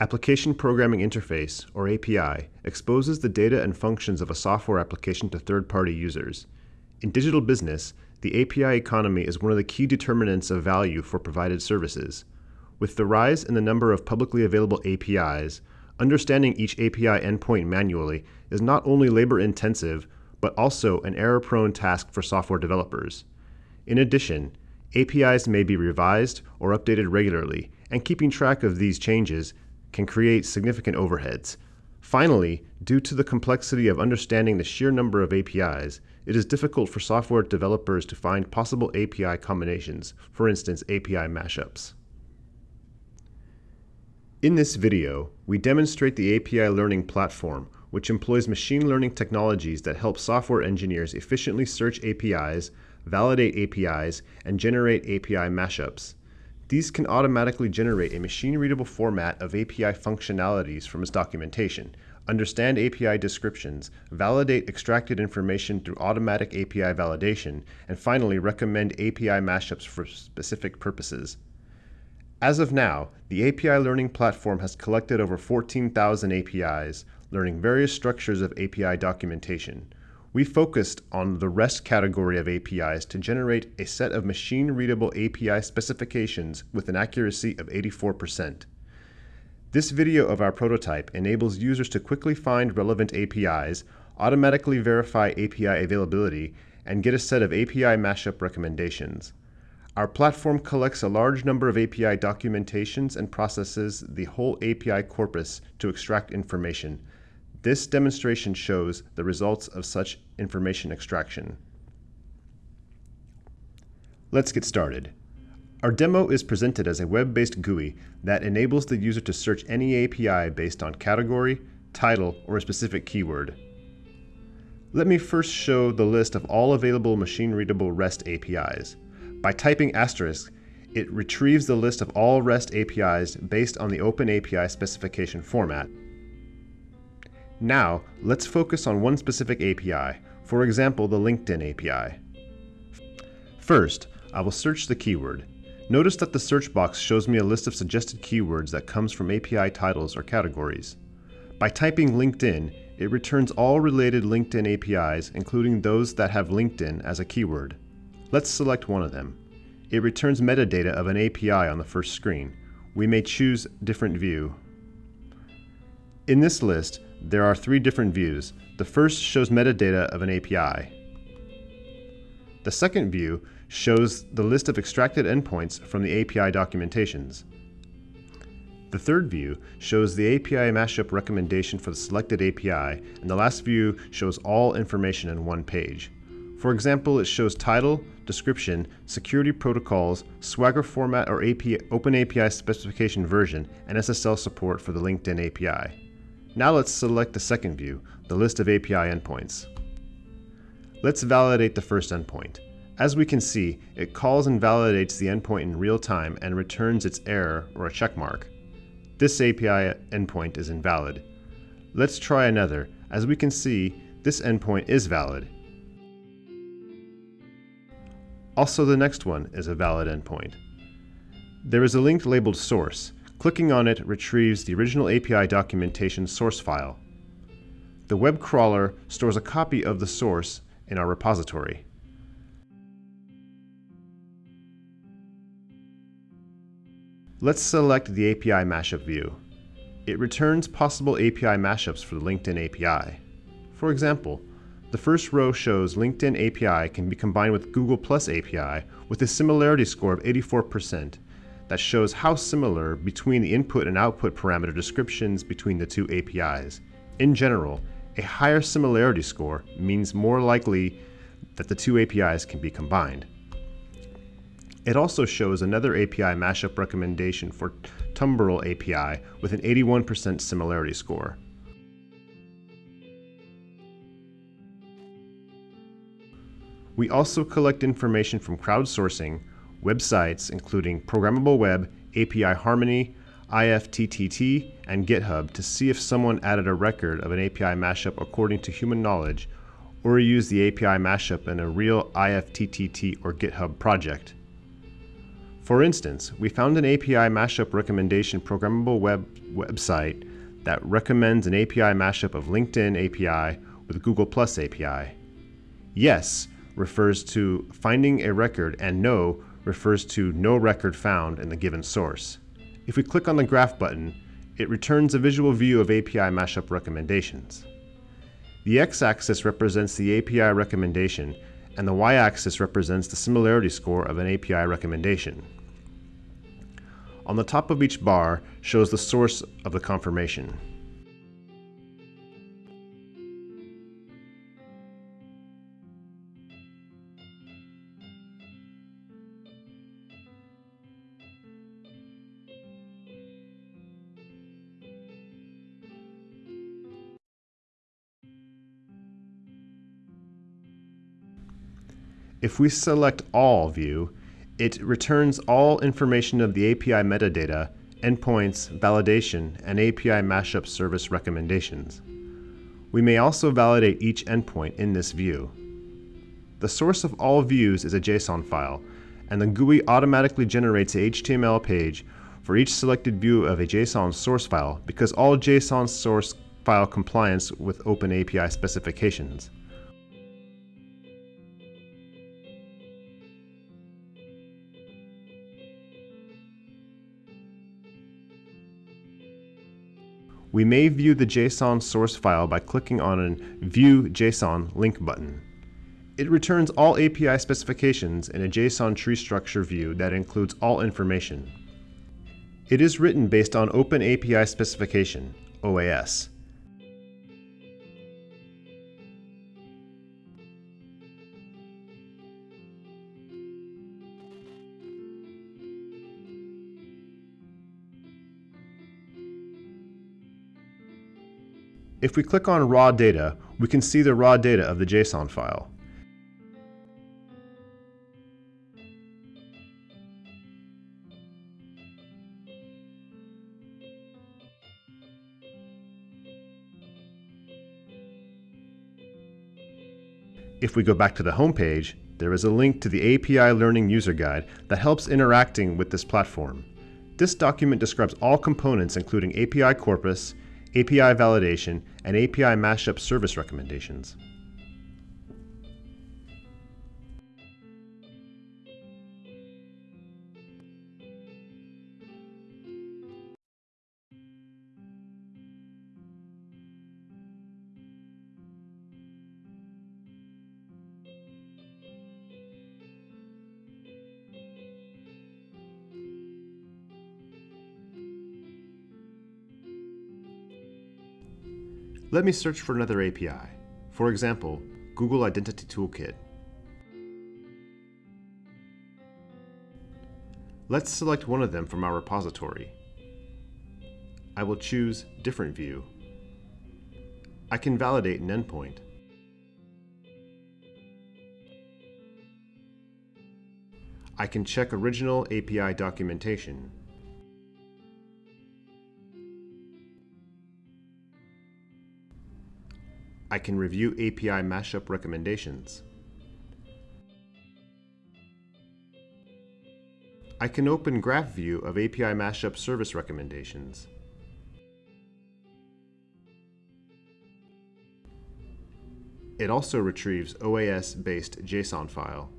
Application Programming Interface, or API, exposes the data and functions of a software application to third-party users. In digital business, the API economy is one of the key determinants of value for provided services. With the rise in the number of publicly available APIs, understanding each API endpoint manually is not only labor-intensive, but also an error-prone task for software developers. In addition, APIs may be revised or updated regularly, and keeping track of these changes can create significant overheads. Finally, due to the complexity of understanding the sheer number of APIs, it is difficult for software developers to find possible API combinations, for instance API mashups. In this video, we demonstrate the API Learning Platform, which employs machine learning technologies that help software engineers efficiently search APIs, validate APIs, and generate API mashups. These can automatically generate a machine-readable format of API functionalities from its documentation, understand API descriptions, validate extracted information through automatic API validation, and finally recommend API mashups for specific purposes. As of now, the API Learning Platform has collected over 14,000 APIs, learning various structures of API documentation. We focused on the REST category of APIs to generate a set of machine-readable API specifications with an accuracy of 84%. This video of our prototype enables users to quickly find relevant APIs, automatically verify API availability, and get a set of API mashup recommendations. Our platform collects a large number of API documentations and processes the whole API corpus to extract information, this demonstration shows the results of such information extraction. Let's get started. Our demo is presented as a web-based GUI that enables the user to search any API based on category, title, or a specific keyword. Let me first show the list of all available machine-readable REST APIs. By typing asterisk, it retrieves the list of all REST APIs based on the OpenAPI specification format, now, let's focus on one specific API, for example the LinkedIn API. First, I will search the keyword. Notice that the search box shows me a list of suggested keywords that comes from API titles or categories. By typing LinkedIn, it returns all related LinkedIn APIs, including those that have LinkedIn as a keyword. Let's select one of them. It returns metadata of an API on the first screen. We may choose different view. In this list, there are three different views. The first shows metadata of an API. The second view shows the list of extracted endpoints from the API documentations. The third view shows the API mashup recommendation for the selected API, and the last view shows all information in one page. For example, it shows title, description, security protocols, Swagger format or open API, specification version, and SSL support for the LinkedIn API. Now let's select the second view, the list of API endpoints. Let's validate the first endpoint. As we can see, it calls and validates the endpoint in real time and returns its error or a checkmark. This API endpoint is invalid. Let's try another. As we can see, this endpoint is valid. Also the next one is a valid endpoint. There is a link labeled source. Clicking on it retrieves the original API documentation source file. The web crawler stores a copy of the source in our repository. Let's select the API mashup view. It returns possible API mashups for the LinkedIn API. For example, the first row shows LinkedIn API can be combined with Google Plus API with a similarity score of 84% that shows how similar between the input and output parameter descriptions between the two APIs. In general, a higher similarity score means more likely that the two APIs can be combined. It also shows another API mashup recommendation for Tumblr API with an 81% similarity score. We also collect information from crowdsourcing websites including Programmable Web, API Harmony, IFTTT, and GitHub to see if someone added a record of an API mashup according to human knowledge, or used the API mashup in a real IFTTT or GitHub project. For instance, we found an API mashup recommendation programmable web website that recommends an API mashup of LinkedIn API with Google Plus API. Yes refers to finding a record and no refers to no record found in the given source. If we click on the graph button, it returns a visual view of API mashup recommendations. The x-axis represents the API recommendation and the y-axis represents the similarity score of an API recommendation. On the top of each bar shows the source of the confirmation. If we select All view, it returns all information of the API metadata, endpoints, validation, and API mashup service recommendations. We may also validate each endpoint in this view. The source of all views is a JSON file, and the GUI automatically generates a HTML page for each selected view of a JSON source file because all JSON source file compliance with Open API specifications. We may view the JSON source file by clicking on a View JSON link button. It returns all API specifications in a JSON tree structure view that includes all information. It is written based on Open API Specification, OAS, If we click on raw data, we can see the raw data of the JSON file. If we go back to the home page, there is a link to the API Learning User Guide that helps interacting with this platform. This document describes all components including API corpus, API validation, and API mashup service recommendations. Let me search for another API. For example, Google Identity Toolkit. Let's select one of them from our repository. I will choose Different View. I can validate an endpoint. I can check original API documentation. I can review API mashup recommendations. I can open graph view of API mashup service recommendations. It also retrieves OAS-based JSON file.